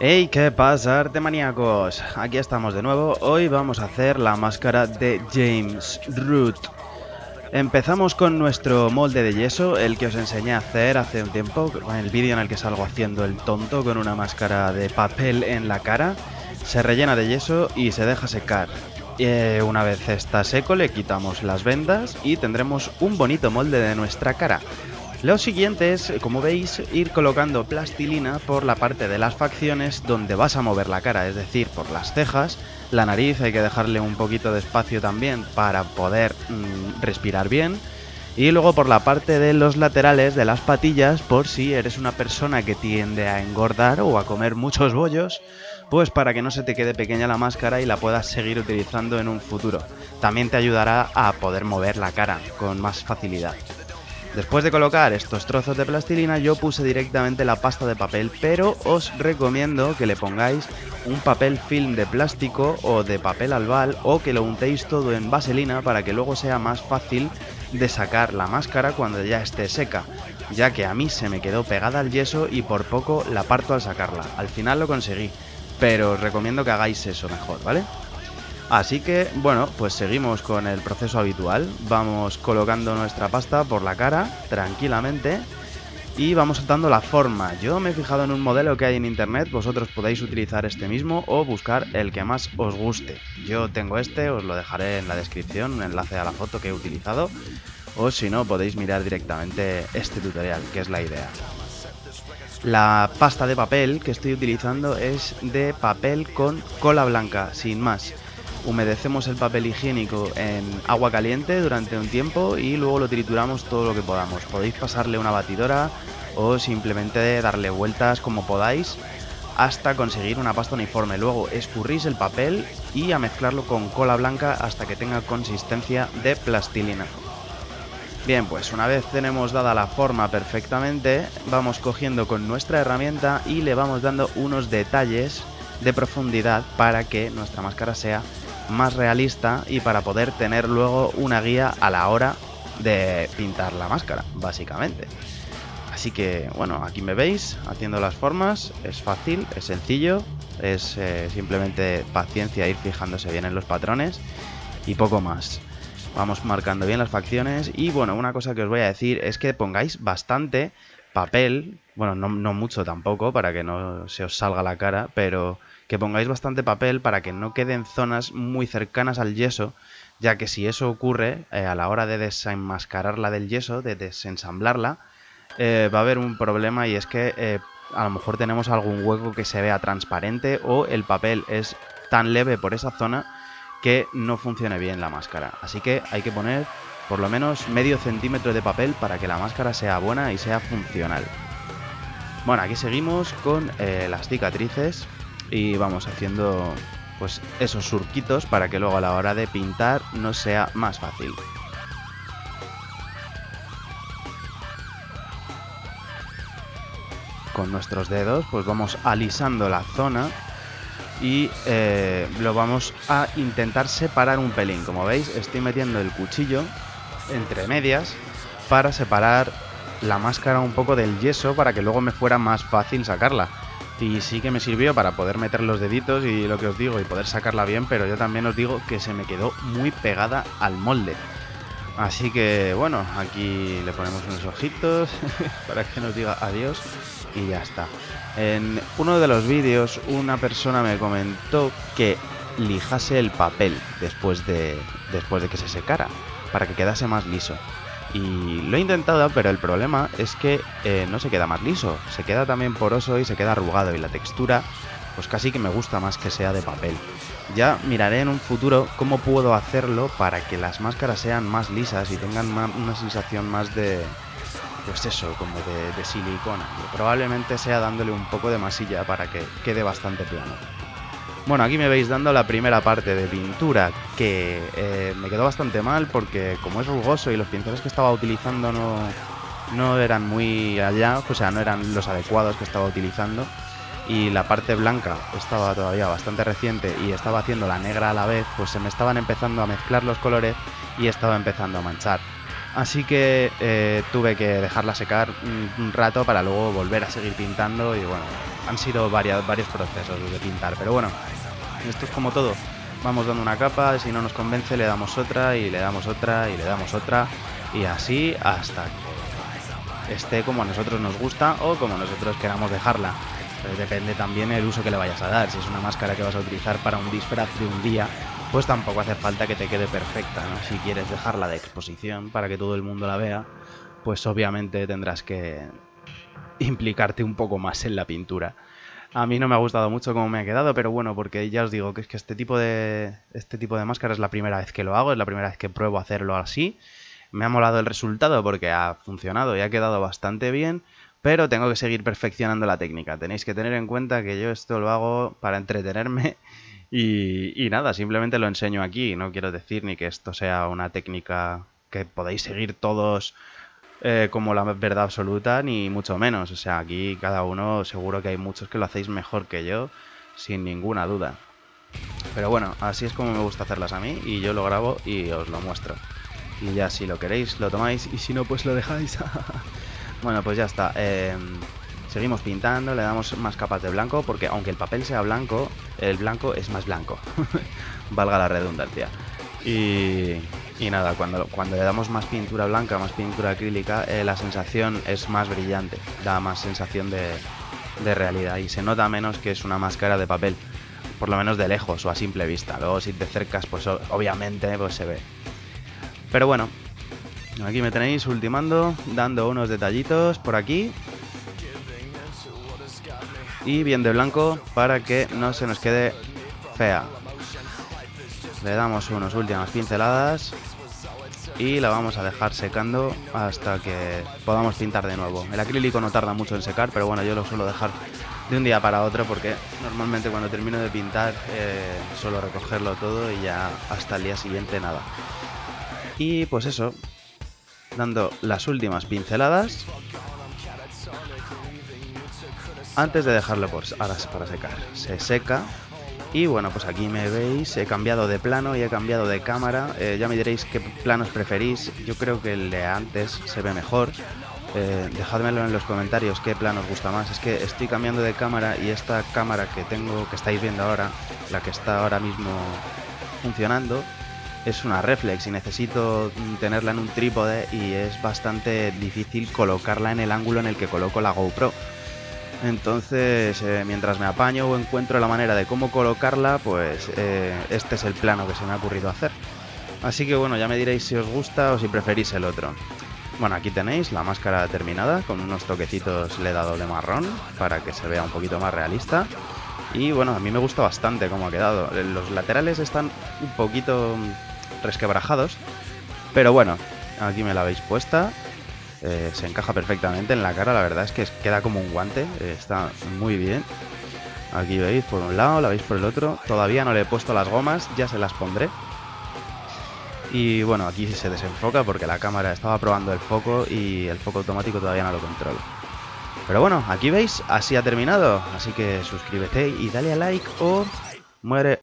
Hey, ¿qué pasa, arte maníacos? Aquí estamos de nuevo. Hoy vamos a hacer la máscara de James Root. Empezamos con nuestro molde de yeso, el que os enseñé a hacer hace un tiempo, en el vídeo en el que salgo haciendo el tonto con una máscara de papel en la cara. Se rellena de yeso y se deja secar. Eh, una vez está seco le quitamos las vendas y tendremos un bonito molde de nuestra cara. Lo siguiente es, como veis, ir colocando plastilina por la parte de las facciones donde vas a mover la cara, es decir, por las cejas, la nariz hay que dejarle un poquito de espacio también para poder mm, respirar bien, y luego por la parte de los laterales de las patillas, por si eres una persona que tiende a engordar o a comer muchos bollos, pues para que no se te quede pequeña la máscara y la puedas seguir utilizando en un futuro. También te ayudará a poder mover la cara con más facilidad. Después de colocar estos trozos de plastilina yo puse directamente la pasta de papel, pero os recomiendo que le pongáis un papel film de plástico o de papel albal o que lo untéis todo en vaselina para que luego sea más fácil de sacar la máscara cuando ya esté seca, ya que a mí se me quedó pegada al yeso y por poco la parto al sacarla. Al final lo conseguí, pero os recomiendo que hagáis eso mejor, ¿vale? Así que, bueno, pues seguimos con el proceso habitual. Vamos colocando nuestra pasta por la cara, tranquilamente, y vamos dando la forma. Yo me he fijado en un modelo que hay en internet, vosotros podéis utilizar este mismo o buscar el que más os guste. Yo tengo este, os lo dejaré en la descripción, un enlace a la foto que he utilizado, o si no, podéis mirar directamente este tutorial, que es la idea. La pasta de papel que estoy utilizando es de papel con cola blanca, sin más humedecemos el papel higiénico en agua caliente durante un tiempo y luego lo trituramos todo lo que podamos. Podéis pasarle una batidora o simplemente darle vueltas como podáis hasta conseguir una pasta uniforme. Luego escurrís el papel y a mezclarlo con cola blanca hasta que tenga consistencia de plastilina. Bien, pues una vez tenemos dada la forma perfectamente, vamos cogiendo con nuestra herramienta y le vamos dando unos detalles de profundidad para que nuestra máscara sea más realista y para poder tener luego una guía a la hora de pintar la máscara, básicamente. Así que, bueno, aquí me veis haciendo las formas, es fácil, es sencillo, es eh, simplemente paciencia ir fijándose bien en los patrones y poco más. Vamos marcando bien las facciones y bueno, una cosa que os voy a decir es que pongáis bastante papel, bueno, no, no mucho tampoco para que no se os salga la cara, pero que pongáis bastante papel para que no queden zonas muy cercanas al yeso, ya que si eso ocurre eh, a la hora de desenmascararla del yeso, de desensamblarla, eh, va a haber un problema y es que eh, a lo mejor tenemos algún hueco que se vea transparente o el papel es tan leve por esa zona que no funcione bien la máscara. Así que hay que poner por lo menos medio centímetro de papel para que la máscara sea buena y sea funcional. Bueno, aquí seguimos con las cicatrices y vamos haciendo pues esos surquitos para que luego a la hora de pintar no sea más fácil. Con nuestros dedos pues vamos alisando la zona y eh, lo vamos a intentar separar un pelín. Como veis estoy metiendo el cuchillo entre medias para separar la máscara un poco del yeso para que luego me fuera más fácil sacarla y sí que me sirvió para poder meter los deditos y lo que os digo y poder sacarla bien, pero yo también os digo que se me quedó muy pegada al molde. Así que bueno, aquí le ponemos unos ojitos para que nos diga adiós y ya está. En uno de los vídeos una persona me comentó que lijase el papel después de, después de que se secara para que quedase más liso. Y lo he intentado, pero el problema es que eh, no se queda más liso, se queda también poroso y se queda arrugado y la textura pues casi que me gusta más que sea de papel. Ya miraré en un futuro cómo puedo hacerlo para que las máscaras sean más lisas y tengan una sensación más de, pues eso, como de, de silicona. probablemente sea dándole un poco de masilla para que quede bastante plano. Bueno, aquí me veis dando la primera parte de pintura, que eh, me quedó bastante mal porque como es rugoso y los pinceles que estaba utilizando no, no eran muy allá, o sea, no eran los adecuados que estaba utilizando. Y la parte blanca estaba todavía bastante reciente y estaba haciendo la negra a la vez, pues se me estaban empezando a mezclar los colores y estaba empezando a manchar. Así que eh, tuve que dejarla secar un, rato para luego volver a seguir pintando y bueno, han sido varios procesos de pintar, pero bueno, esto es como todo. Vamos dando una capa, si no nos convence le damos otra y le damos otra y le damos otra y así hasta que esté como a nosotros nos gusta o como nosotros queramos dejarla. depende también el uso que le vayas a dar. Si es una máscara que vas a utilizar para un disfraz de un día, pues tampoco hace falta que te quede perfecta, ¿no? Si quieres dejarla de exposición para que todo el mundo la vea, pues obviamente tendrás que implicarte un poco más en la pintura. A mí no me ha gustado mucho cómo me ha quedado, pero bueno, porque ya os digo que es que este tipo de este tipo de máscara es la primera vez que lo hago, es la primera vez que pruebo hacerlo así. Me ha molado el resultado porque ha funcionado y ha quedado bastante bien, pero tengo que seguir perfeccionando la técnica. Tenéis que tener en cuenta que yo esto lo hago para entretenerme y, nada, simplemente lo enseño aquí. No quiero decir ni que esto sea una técnica que podéis seguir todos eh, como la verdad absoluta, ni mucho menos. O sea, aquí cada uno seguro que hay muchos que lo hacéis mejor que yo, sin ninguna duda. Pero bueno, así es como me gusta hacerlas a mí y yo lo grabo y os lo muestro. Y ya si lo queréis lo tomáis y si no pues lo dejáis. bueno, pues ya está. Eh, Seguimos pintando, le damos más capas de blanco, porque aunque el papel sea blanco, el blanco es más blanco. Valga la redundancia. Y, nada, cuando, cuando le damos más pintura blanca, más pintura acrílica, eh, la sensación es más brillante, da más sensación de, de realidad y se nota menos que es una máscara de papel, por lo menos de lejos o a simple vista. Luego si te acercas, pues obviamente pues se ve. Pero bueno, aquí me tenéis ultimando, dando unos detallitos por aquí y bien de blanco para que no se nos quede fea. Le damos unas últimas pinceladas y la vamos a dejar secando hasta que podamos pintar de nuevo. El acrílico no tarda mucho en secar, pero bueno, yo lo suelo dejar de un día para otro porque normalmente cuando termino de pintar eh, suelo recogerlo todo y ya hasta el día siguiente nada. Y pues eso, dando las últimas pinceladas antes de dejarlo por, ahora para secar. Se seca y bueno, pues aquí me veis, he cambiado de plano y he cambiado de cámara. Eh, ya me diréis qué planos preferís. Yo creo que el de antes se ve mejor. Eh, dejádmelo en los comentarios qué plano os gusta más. Es que estoy cambiando de cámara y esta cámara que tengo, que estáis viendo ahora, la que está ahora mismo funcionando, es una reflex y necesito tenerla en un trípode y es bastante difícil colocarla en el ángulo en el que coloco la GoPro. Entonces, eh, mientras me apaño o encuentro la manera de cómo colocarla, pues eh, este es el plano que se me ha ocurrido hacer. Así que bueno, ya me diréis si os gusta o si preferís el otro. Bueno, aquí tenéis la máscara terminada, con unos toquecitos le he dado de marrón, para que se vea un poquito más realista. Y bueno, a mí me gusta bastante cómo ha quedado. Los laterales están un poquito resquebrajados, pero bueno, aquí me la habéis puesta eh, se encaja perfectamente en la cara, la verdad es que queda como un guante, eh, está muy bien. Aquí veis por un lado, la veis por el otro. Todavía no le he puesto las gomas, ya se las pondré. Y bueno, aquí se desenfoca porque la cámara estaba probando el foco y el foco automático todavía no lo controlo. Pero bueno, aquí veis, así ha terminado. Así que suscríbete y dale a like o muere